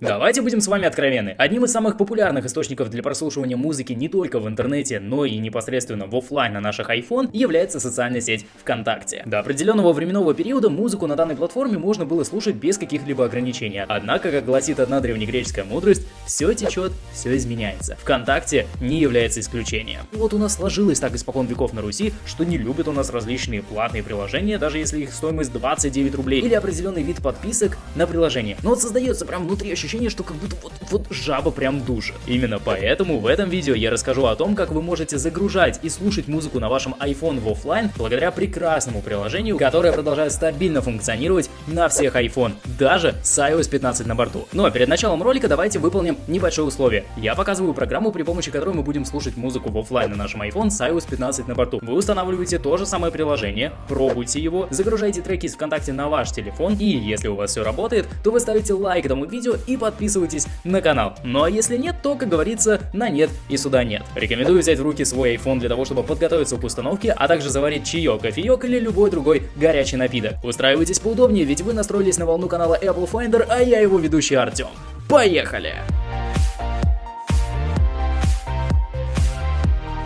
Давайте будем с вами откровенны. Одним из самых популярных источников для прослушивания музыки не только в интернете, но и непосредственно в офлайн на наших iPhone является социальная сеть ВКонтакте. До определенного временного периода музыку на данной платформе можно было слушать без каких-либо ограничений. Однако, как гласит одна древнегреческая мудрость, все течет, все изменяется. ВКонтакте не является исключением. Вот у нас сложилось так испокон веков на Руси, что не любят у нас различные платные приложения, даже если их стоимость 29 рублей, или определенный вид подписок на приложение. Но вот создается прям внутри ощущение, что как будто вот, вот жаба прям душит. Именно поэтому в этом видео я расскажу о том, как вы можете загружать и слушать музыку на вашем iPhone в офлайн благодаря прекрасному приложению, которое продолжает стабильно функционировать на всех iPhone, даже с iOS 15 на борту. Ну а перед началом ролика давайте выполним небольшое условие. Я показываю программу, при помощи которой мы будем слушать музыку в офлайн на нашем iPhone с iOS 15 на борту. Вы устанавливаете то же самое приложение, пробуйте его, загружайте треки из ВКонтакте на ваш телефон и если у вас все работает, то вы ставите лайк этому видео и подписывайтесь на канал. Ну а если нет, то, как говорится, на нет и сюда нет. Рекомендую взять в руки свой iPhone для того, чтобы подготовиться к установке, а также заварить чаек, кофеек или любой другой горячий напиток. Устраивайтесь поудобнее, ведь вы настроились на волну канала Apple Finder, а я его ведущий Артем. Поехали!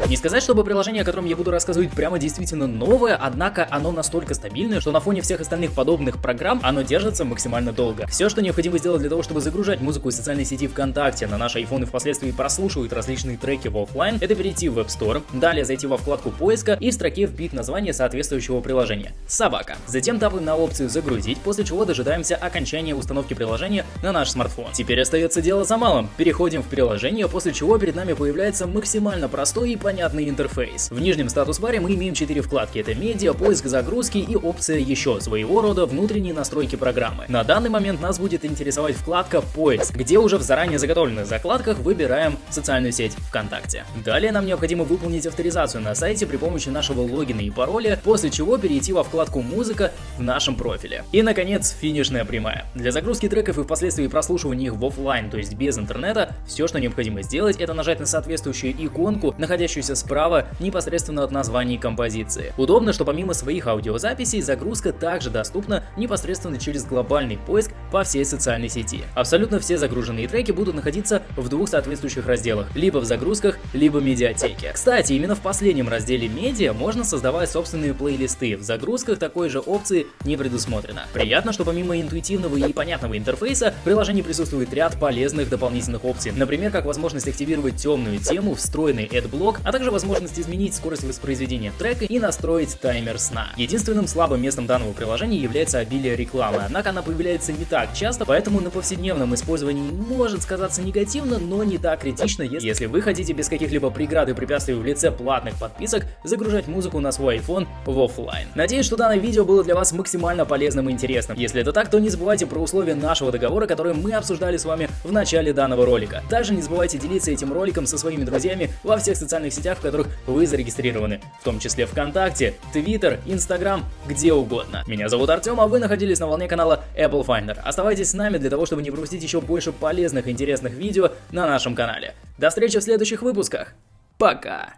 Не сказать, чтобы приложение, о котором я буду рассказывать, прямо действительно новое, однако оно настолько стабильное, что на фоне всех остальных подобных программ оно держится максимально долго. Все, что необходимо сделать для того, чтобы загружать музыку из социальной сети ВКонтакте на наш iPhone и впоследствии прослушивать различные треки в офлайн, это перейти в App Store, далее зайти во вкладку поиска и в строке вбить название соответствующего приложения – «Собака». Затем тапаем на опцию «Загрузить», после чего дожидаемся окончания установки приложения на наш смартфон. Теперь остается дело за малым. Переходим в приложение, после чего перед нами появляется максимально простой и понятный понятный интерфейс. В нижнем статус-баре мы имеем 4 вкладки. Это медиа, поиск загрузки и опция еще, своего рода внутренние настройки программы. На данный момент нас будет интересовать вкладка поиск, где уже в заранее заготовленных закладках выбираем социальную сеть ВКонтакте. Далее нам необходимо выполнить авторизацию на сайте при помощи нашего логина и пароля, после чего перейти во вкладку музыка в нашем профиле. И наконец финишная прямая. Для загрузки треков и впоследствии прослушивания их в офлайн, то есть без интернета, все, что необходимо сделать, это нажать на соответствующую иконку, находящуюся находящуюся справа непосредственно от названий композиции. Удобно, что помимо своих аудиозаписей, загрузка также доступна непосредственно через глобальный поиск по всей социальной сети. Абсолютно все загруженные треки будут находиться в двух соответствующих разделах, либо в загрузках, либо медиатеке. Кстати, именно в последнем разделе медиа можно создавать собственные плейлисты, в загрузках такой же опции не предусмотрено. Приятно, что помимо интуитивного и понятного интерфейса, в приложении присутствует ряд полезных дополнительных опций, например, как возможность активировать темную тему, встроенный AdBlock, а также возможность изменить скорость воспроизведения трека и настроить таймер сна. Единственным слабым местом данного приложения является обилие рекламы, однако она появляется не так часто, поэтому на повседневном использовании может сказаться негативно, но не так критично, если вы хотите без каких-либо преград и препятствий в лице платных подписок загружать музыку на свой iPhone в офлайн. Надеюсь, что данное видео было для вас максимально полезным и интересным. Если это так, то не забывайте про условия нашего договора, которые мы обсуждали с вами в начале данного ролика. Также не забывайте делиться этим роликом со своими друзьями во всех социальных сетях, в которых вы зарегистрированы, в том числе ВКонтакте, Твиттер, Инстаграм, где угодно. Меня зовут Артем, а вы находились на волне канала Apple Finder. Оставайтесь с нами для того, чтобы не пропустить еще больше полезных и интересных видео на нашем канале. До встречи в следующих выпусках. Пока!